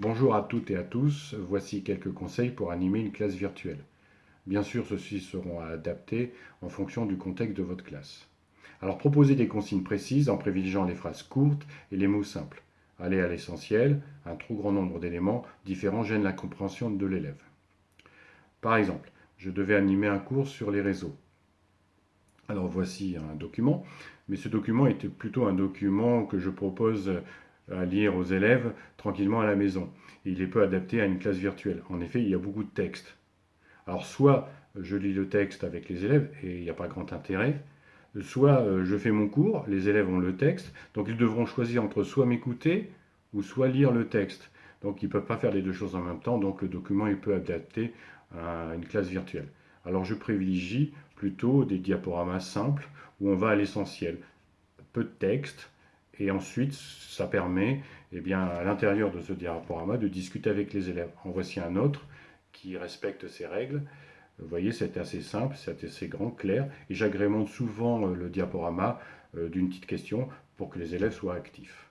Bonjour à toutes et à tous, voici quelques conseils pour animer une classe virtuelle. Bien sûr, ceux-ci seront adaptés en fonction du contexte de votre classe. Alors proposez des consignes précises en privilégiant les phrases courtes et les mots simples. Allez à l'essentiel, un trop grand nombre d'éléments différents gêne la compréhension de l'élève. Par exemple, je devais animer un cours sur les réseaux. Alors voici un document, mais ce document était plutôt un document que je propose à lire aux élèves tranquillement à la maison. il est peu adapté à une classe virtuelle. En effet, il y a beaucoup de texte. Alors soit je lis le texte avec les élèves et il n'y a pas grand intérêt, soit euh, je fais mon cours, les élèves ont le texte, donc ils devront choisir entre soit m'écouter ou soit lire le texte. Donc ils ne peuvent pas faire les deux choses en même temps, donc le document est peu adapté à une classe virtuelle. Alors je privilégie plutôt des diaporamas simples où on va à l'essentiel. Peu de texte, et ensuite, ça permet, eh bien, à l'intérieur de ce diaporama, de discuter avec les élèves. En voici un autre qui respecte ces règles. Vous voyez, c'est assez simple, c'est assez grand, clair, et j'agrémente souvent euh, le diaporama euh, d'une petite question pour que les élèves soient actifs.